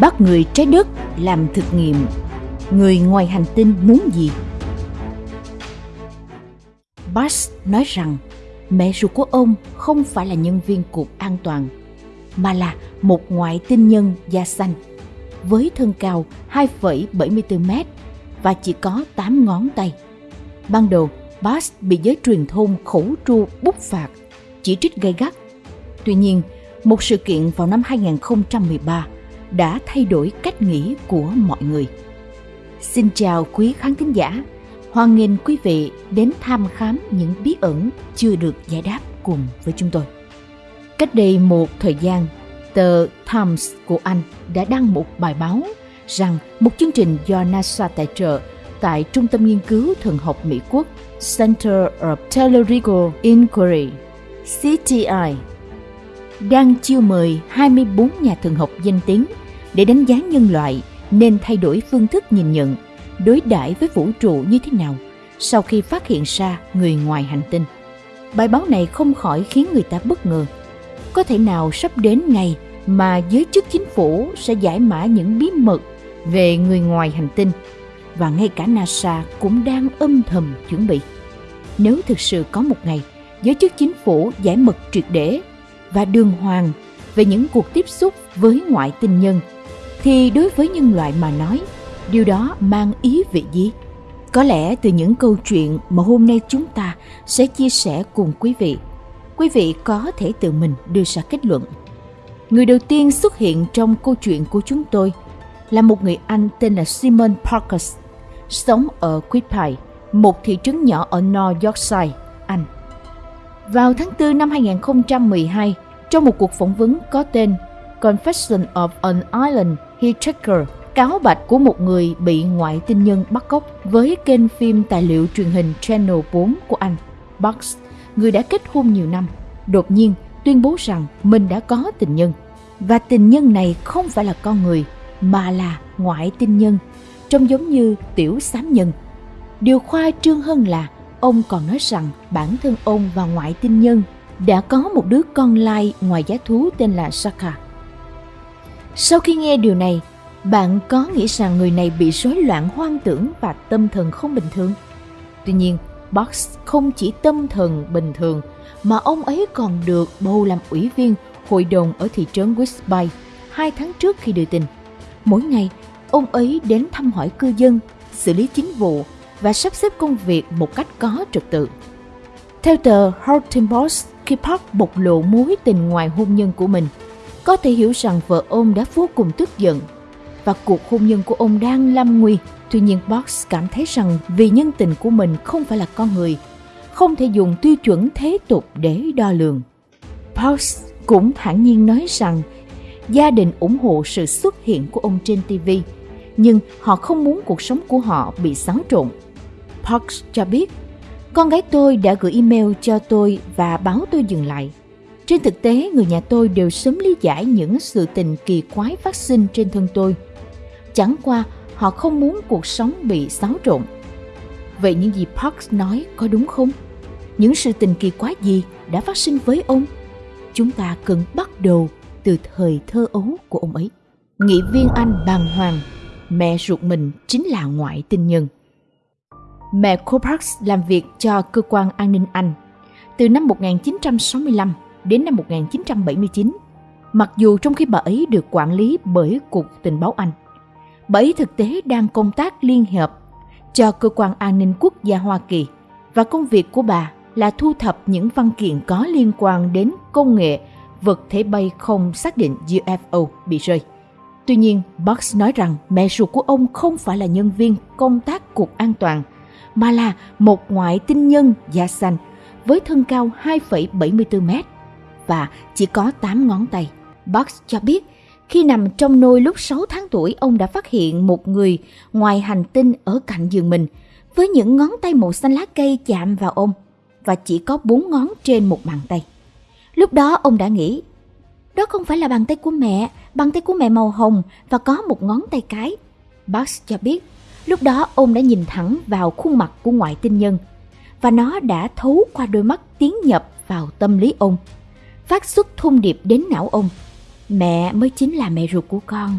bắt người trái đất làm thực nghiệm người ngoài hành tinh muốn gì Bass nói rằng mẹ ruột của ông không phải là nhân viên cục an toàn mà là một ngoại tinh nhân da xanh với thân cao 2,74m và chỉ có 8 ngón tay. Ban đầu, Bass bị giới truyền thông khẩu tru bút phạt, chỉ trích gay gắt. Tuy nhiên, một sự kiện vào năm 2013 đã thay đổi cách nghĩ của mọi người. Xin chào quý khán thính giả, hoan nghênh quý vị đến tham khám những bí ẩn chưa được giải đáp cùng với chúng tôi. Cách đây một thời gian, tờ Times của Anh đã đăng một bài báo rằng một chương trình do NASA tài trợ tại Trung tâm Nghiên cứu Thần học Mỹ Quốc Center of Theological Inquiry CTI đang chiêu mời 24 nhà thần học danh tiếng để đánh giá nhân loại nên thay đổi phương thức nhìn nhận, đối đãi với vũ trụ như thế nào sau khi phát hiện ra người ngoài hành tinh. Bài báo này không khỏi khiến người ta bất ngờ. Có thể nào sắp đến ngày mà giới chức chính phủ sẽ giải mã những bí mật về người ngoài hành tinh và ngay cả NASA cũng đang âm thầm chuẩn bị. Nếu thực sự có một ngày giới chức chính phủ giải mật triệt để và đường hoàng về những cuộc tiếp xúc với ngoại tinh nhân thì đối với nhân loại mà nói điều đó mang ý vị gì có lẽ từ những câu chuyện mà hôm nay chúng ta sẽ chia sẻ cùng quý vị quý vị có thể tự mình đưa ra kết luận người đầu tiên xuất hiện trong câu chuyện của chúng tôi là một người anh tên là simon parkers sống ở Quidpie, một thị trấn nhỏ ở North Yorkshire, Anh. Vào tháng 4 năm 2012, trong một cuộc phỏng vấn có tên Confession of an Island Hitchhiker, cáo bạch của một người bị ngoại tinh nhân bắt cóc với kênh phim tài liệu truyền hình Channel 4 của Anh, Bucks, người đã kết hôn nhiều năm, đột nhiên tuyên bố rằng mình đã có tình nhân. Và tình nhân này không phải là con người, mà là ngoại tinh nhân, trông giống như tiểu sám nhân. Điều khoa trương hơn là ông còn nói rằng bản thân ông và ngoại tinh nhân đã có một đứa con lai ngoài giá thú tên là Saka. Sau khi nghe điều này, bạn có nghĩ rằng người này bị rối loạn hoang tưởng và tâm thần không bình thường? Tuy nhiên, Box không chỉ tâm thần bình thường mà ông ấy còn được bầu làm ủy viên hội đồng ở thị trấn Westby hai tháng trước khi đưa tin. Mỗi ngày, ông ấy đến thăm hỏi cư dân, xử lý chính vụ và sắp xếp công việc một cách có trật tự. Theo tờ Huffington Post, khi Park bộc lộ mối tình ngoài hôn nhân của mình, có thể hiểu rằng vợ ông đã vô cùng tức giận và cuộc hôn nhân của ông đang lâm nguy. Tuy nhiên Box cảm thấy rằng vì nhân tình của mình không phải là con người, không thể dùng tiêu chuẩn thế tục để đo lường. Box cũng thản nhiên nói rằng gia đình ủng hộ sự xuất hiện của ông trên TV, nhưng họ không muốn cuộc sống của họ bị xáo trộn. Parks cho biết, con gái tôi đã gửi email cho tôi và báo tôi dừng lại. Trên thực tế, người nhà tôi đều sớm lý giải những sự tình kỳ quái phát sinh trên thân tôi. Chẳng qua, họ không muốn cuộc sống bị xáo trộn. Vậy những gì Parks nói có đúng không? Những sự tình kỳ quái gì đã phát sinh với ông? Chúng ta cần bắt đầu từ thời thơ ấu của ông ấy. Nghị viên Anh bàng hoàng, mẹ ruột mình chính là ngoại tinh nhân. Mẹ cô Parks làm việc cho cơ quan an ninh Anh từ năm 1965 đến năm 1979, mặc dù trong khi bà ấy được quản lý bởi Cục Tình báo Anh. Bà ấy thực tế đang công tác liên hợp cho cơ quan an ninh quốc gia Hoa Kỳ và công việc của bà là thu thập những văn kiện có liên quan đến công nghệ vật thể bay không xác định UFO bị rơi. Tuy nhiên, Box nói rằng mẹ ruột của ông không phải là nhân viên công tác cục an toàn, mà là một ngoại tinh nhân da xanh với thân cao 2,74 mét và chỉ có 8 ngón tay. box cho biết khi nằm trong nôi lúc 6 tháng tuổi, ông đã phát hiện một người ngoài hành tinh ở cạnh giường mình với những ngón tay màu xanh lá cây chạm vào ông và chỉ có 4 ngón trên một bàn tay. Lúc đó ông đã nghĩ, đó không phải là bàn tay của mẹ, bàn tay của mẹ màu hồng và có một ngón tay cái. box cho biết, lúc đó ông đã nhìn thẳng vào khuôn mặt của ngoại tinh nhân và nó đã thấu qua đôi mắt tiến nhập vào tâm lý ông, phát xuất thông điệp đến não ông. Mẹ mới chính là mẹ ruột của con.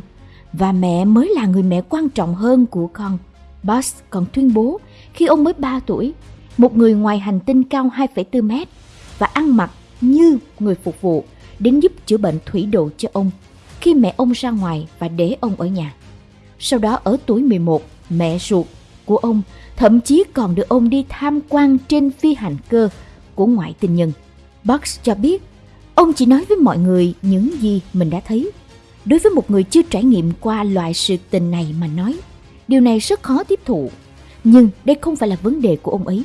và mẹ mới là người mẹ quan trọng hơn của con. Buzz còn tuyên bố khi ông mới 3 tuổi, một người ngoài hành tinh cao 2,4 mét và ăn mặc như người phục vụ đến giúp chữa bệnh thủy độ cho ông khi mẹ ông ra ngoài và để ông ở nhà. Sau đó ở tuổi 11, mẹ ruột của ông thậm chí còn được ông đi tham quan trên phi hành cơ của ngoại tình nhân. Bugs cho biết ông chỉ nói với mọi người những gì mình đã thấy. Đối với một người chưa trải nghiệm qua loại sự tình này mà nói, điều này rất khó tiếp thụ. Nhưng đây không phải là vấn đề của ông ấy.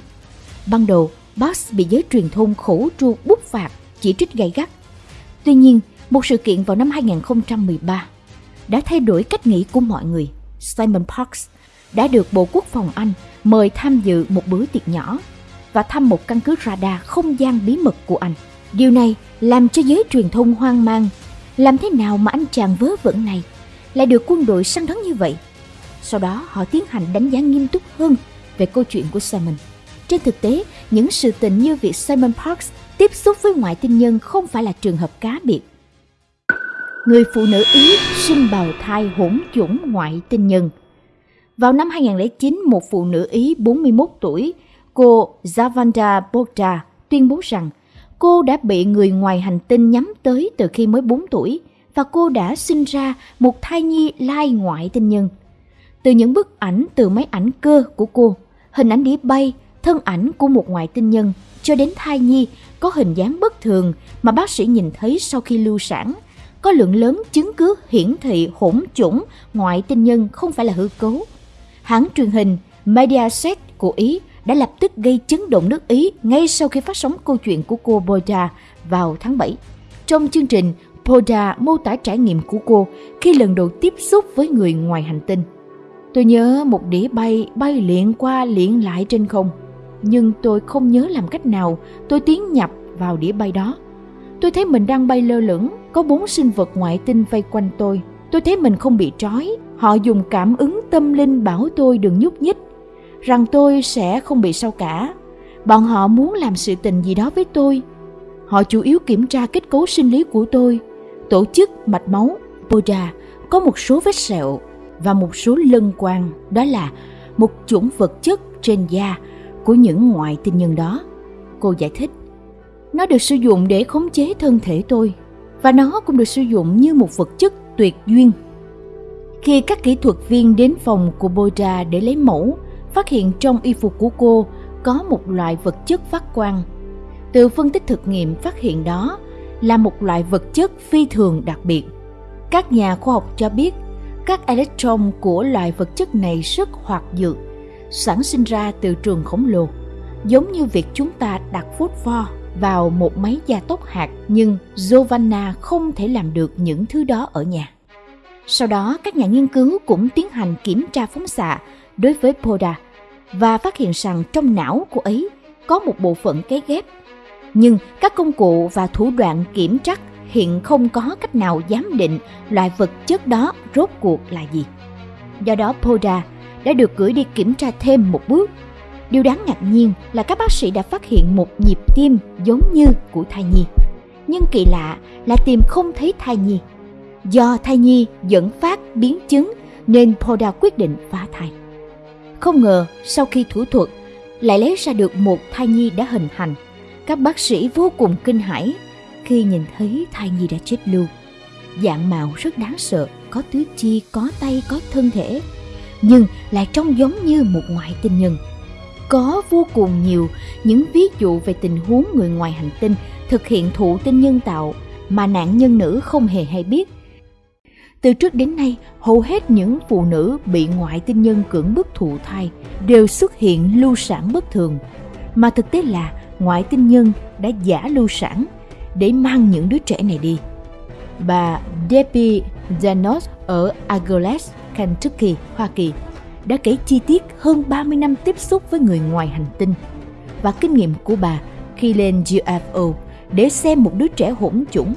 Ban đầu, Boss bị giới truyền thông khổ tru bút phạt, chỉ trích gay gắt. Tuy nhiên, một sự kiện vào năm 2013 đã thay đổi cách nghĩ của mọi người. Simon Parks đã được Bộ Quốc phòng Anh mời tham dự một bữa tiệc nhỏ và thăm một căn cứ radar không gian bí mật của Anh. Điều này làm cho giới truyền thông hoang mang. Làm thế nào mà anh chàng vớ vẩn này lại được quân đội săn đón như vậy? Sau đó họ tiến hành đánh giá nghiêm túc hơn về câu chuyện của Simon. Trên thực tế, những sự tình như việc Simon Parks tiếp xúc với ngoại tinh nhân không phải là trường hợp cá biệt. Người phụ nữ Ý sinh bào thai hỗn chủng ngoại tinh nhân. Vào năm 2009, một phụ nữ Ý 41 tuổi, cô Zavanda Bogda, tuyên bố rằng cô đã bị người ngoài hành tinh nhắm tới từ khi mới 4 tuổi và cô đã sinh ra một thai nhi lai ngoại tinh nhân. Từ những bức ảnh từ máy ảnh cơ của cô, hình ảnh đĩa bay, thân ảnh của một ngoại tinh nhân cho đến thai nhi có hình dáng bất thường mà bác sĩ nhìn thấy sau khi lưu sản, có lượng lớn chứng cứ hiển thị hỗn chủng ngoại tinh nhân không phải là hư cấu. Hãng truyền hình Mediaset của Ý đã lập tức gây chấn động nước Ý ngay sau khi phát sóng câu chuyện của cô Boda vào tháng 7. Trong chương trình, Boda mô tả trải nghiệm của cô khi lần đầu tiếp xúc với người ngoài hành tinh. Tôi nhớ một đĩa bay bay liện qua liện lại trên không, nhưng tôi không nhớ làm cách nào tôi tiến nhập vào đĩa bay đó. Tôi thấy mình đang bay lơ lửng, có bốn sinh vật ngoại tinh vây quanh tôi. Tôi thấy mình không bị trói, họ dùng cảm ứng tâm linh bảo tôi đừng nhúc nhích rằng tôi sẽ không bị sao cả. Bọn họ muốn làm sự tình gì đó với tôi. Họ chủ yếu kiểm tra kết cấu sinh lý của tôi, tổ chức mạch máu, Buddha, có một số vết sẹo và một số lân quang, đó là một chủng vật chất trên da của những ngoại tinh nhân đó. Cô giải thích, nó được sử dụng để khống chế thân thể tôi và nó cũng được sử dụng như một vật chất tuyệt duyên. Khi các kỹ thuật viên đến phòng của Boda để lấy mẫu, phát hiện trong y phục của cô có một loại vật chất phát quang. Từ phân tích thực nghiệm phát hiện đó là một loại vật chất phi thường đặc biệt. Các nhà khoa học cho biết các electron của loại vật chất này rất hoạt dược, sản sinh ra từ trường khổng lồ, giống như việc chúng ta đặt phốt pho vào một máy gia tốc hạt nhưng Giovanna không thể làm được những thứ đó ở nhà. Sau đó, các nhà nghiên cứu cũng tiến hành kiểm tra phóng xạ đối với Poda và phát hiện rằng trong não của ấy có một bộ phận cấy ghép. Nhưng các công cụ và thủ đoạn kiểm trắc hiện không có cách nào giám định loại vật chất đó rốt cuộc là gì. Do đó Poda đã được gửi đi kiểm tra thêm một bước. Điều đáng ngạc nhiên là các bác sĩ đã phát hiện một nhịp tim giống như của thai nhi. Nhưng kỳ lạ là tìm không thấy thai nhi. Do thai nhi dẫn phát biến chứng nên Poda quyết định phá thai. Không ngờ sau khi thủ thuật lại lấy ra được một thai nhi đã hình thành. Các bác sĩ vô cùng kinh hãi khi nhìn thấy thai nhi đã chết lưu. Dạng mạo rất đáng sợ, có tứ chi, có tay, có thân thể, nhưng lại trông giống như một ngoại tinh nhân. Có vô cùng nhiều những ví dụ về tình huống người ngoài hành tinh thực hiện thụ tinh nhân tạo mà nạn nhân nữ không hề hay biết từ trước đến nay, hầu hết những phụ nữ bị ngoại tinh nhân cưỡng bức thụ thai đều xuất hiện lưu sản bất thường, mà thực tế là ngoại tinh nhân đã giả lưu sản để mang những đứa trẻ này đi. Bà Debbie Janos ở Agores, Kentucky, Hoa Kỳ đã kể chi tiết hơn 30 năm tiếp xúc với người ngoài hành tinh và kinh nghiệm của bà khi lên UFO để xem một đứa trẻ hỗn chủng.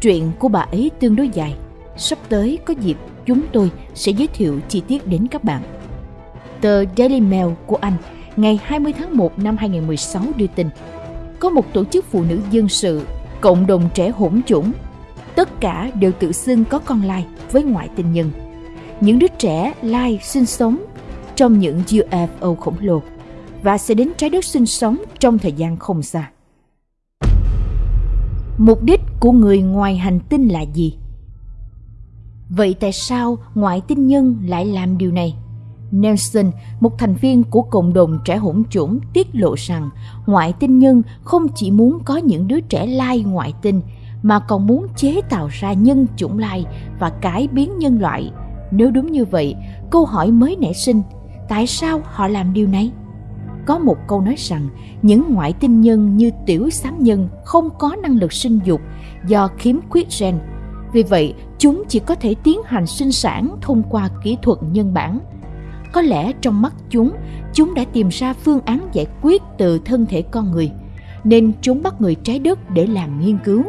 Chuyện của bà ấy tương đối dài Sắp tới có dịp chúng tôi sẽ giới thiệu chi tiết đến các bạn. Tờ Daily Mail của Anh ngày 20 tháng 1 năm 2016 đưa tin có một tổ chức phụ nữ dân sự, cộng đồng trẻ hỗn chủng. Tất cả đều tự xưng có con lai với ngoại tình nhân những đứa trẻ lai sinh sống trong những UFO khổng lồ và sẽ đến trái đất sinh sống trong thời gian không xa. Mục đích của người ngoài hành tinh là gì? Vậy tại sao ngoại tinh nhân lại làm điều này? Nelson, một thành viên của cộng đồng trẻ hỗn chủng, tiết lộ rằng ngoại tinh nhân không chỉ muốn có những đứa trẻ lai ngoại tinh mà còn muốn chế tạo ra nhân chủng lai và cải biến nhân loại. Nếu đúng như vậy, câu hỏi mới nảy sinh, tại sao họ làm điều này? Có một câu nói rằng những ngoại tinh nhân như tiểu xám nhân không có năng lực sinh dục do khiếm khuyết gen. Vì vậy, chúng chỉ có thể tiến hành sinh sản thông qua kỹ thuật nhân bản. Có lẽ trong mắt chúng, chúng đã tìm ra phương án giải quyết từ thân thể con người, nên chúng bắt người trái đất để làm nghiên cứu.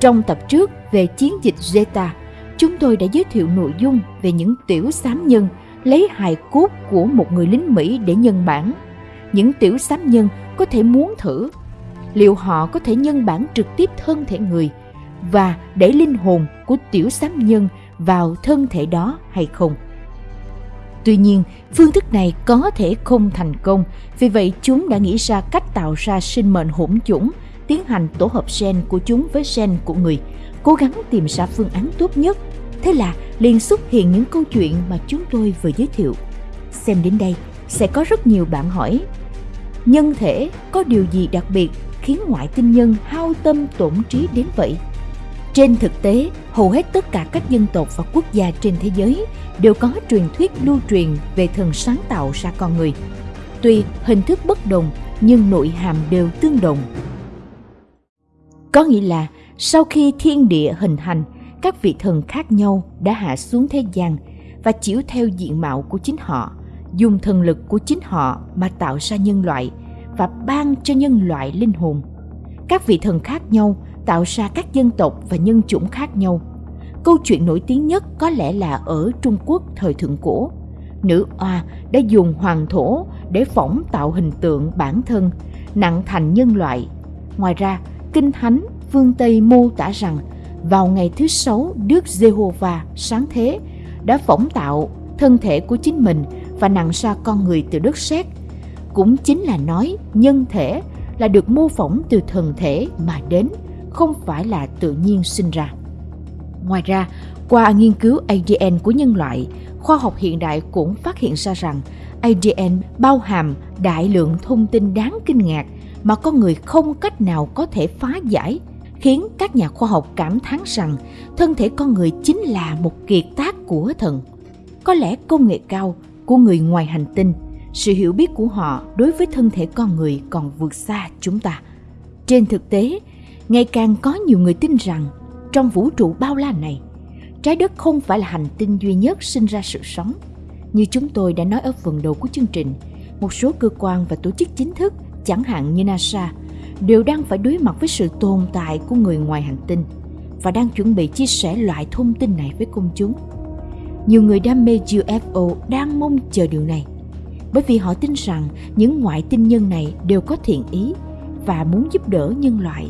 Trong tập trước về chiến dịch Zeta, chúng tôi đã giới thiệu nội dung về những tiểu xám nhân lấy hài cốt của một người lính Mỹ để nhân bản. Những tiểu xám nhân có thể muốn thử liệu họ có thể nhân bản trực tiếp thân thể người và để linh hồn của tiểu xám nhân vào thân thể đó hay không. Tuy nhiên, phương thức này có thể không thành công, vì vậy chúng đã nghĩ ra cách tạo ra sinh mệnh hỗn chủng, tiến hành tổ hợp gen của chúng với gen của người, cố gắng tìm ra phương án tốt nhất. Thế là liền xuất hiện những câu chuyện mà chúng tôi vừa giới thiệu. Xem đến đây, sẽ có rất nhiều bạn hỏi, nhân thể có điều gì đặc biệt khiến ngoại tinh nhân hao tâm tổn trí đến vậy? Trên thực tế, hầu hết tất cả các dân tộc và quốc gia trên thế giới đều có truyền thuyết lưu truyền về thần sáng tạo ra con người. Tuy hình thức bất đồng nhưng nội hàm đều tương đồng. Có nghĩa là sau khi thiên địa hình thành, các vị thần khác nhau đã hạ xuống thế gian và chiếu theo diện mạo của chính họ, dùng thần lực của chính họ mà tạo ra nhân loại và ban cho nhân loại linh hồn. Các vị thần khác nhau tạo ra các dân tộc và nhân chủng khác nhau. Câu chuyện nổi tiếng nhất có lẽ là ở Trung Quốc thời thượng cổ. Nữ oa đã dùng hoàng thổ để phỏng tạo hình tượng bản thân, nặng thành nhân loại. Ngoài ra, Kinh Thánh phương Tây mô tả rằng vào ngày thứ sáu Đức Giê-hô-va sáng thế đã phỏng tạo thân thể của chính mình và nặng ra con người từ đất sét. Cũng chính là nói nhân thể là được mô phỏng từ thần thể mà đến – không phải là tự nhiên sinh ra. Ngoài ra, qua nghiên cứu ADN của nhân loại, khoa học hiện đại cũng phát hiện ra rằng ADN bao hàm đại lượng thông tin đáng kinh ngạc mà con người không cách nào có thể phá giải, khiến các nhà khoa học cảm thán rằng thân thể con người chính là một kiệt tác của thần. Có lẽ công nghệ cao của người ngoài hành tinh, sự hiểu biết của họ đối với thân thể con người còn vượt xa chúng ta. Trên thực tế, ngày càng có nhiều người tin rằng trong vũ trụ bao la này, trái đất không phải là hành tinh duy nhất sinh ra sự sống. Như chúng tôi đã nói ở phần đầu của chương trình, một số cơ quan và tổ chức chính thức, chẳng hạn như nasa, đều đang phải đối mặt với sự tồn tại của người ngoài hành tinh và đang chuẩn bị chia sẻ loại thông tin này với công chúng. Nhiều người đam mê UFO đang mong chờ điều này, bởi vì họ tin rằng những ngoại tinh nhân này đều có thiện ý và muốn giúp đỡ nhân loại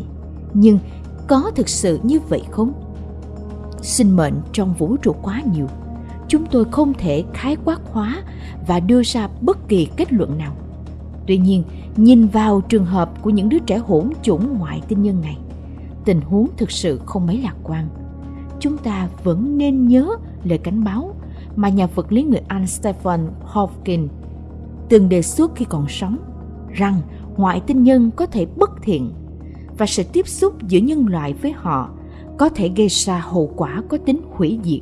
nhưng có thực sự như vậy không? Sinh mệnh trong vũ trụ quá nhiều, chúng tôi không thể khái quát hóa và đưa ra bất kỳ kết luận nào. Tuy nhiên, nhìn vào trường hợp của những đứa trẻ hỗn chủng ngoại tinh nhân này, tình huống thực sự không mấy lạc quan. Chúng ta vẫn nên nhớ lời cảnh báo mà nhà vật lý người Anh Stephen Hawking từng đề xuất khi còn sống, rằng ngoại tinh nhân có thể bất thiện và sự tiếp xúc giữa nhân loại với họ có thể gây ra hậu quả có tính hủy diệt.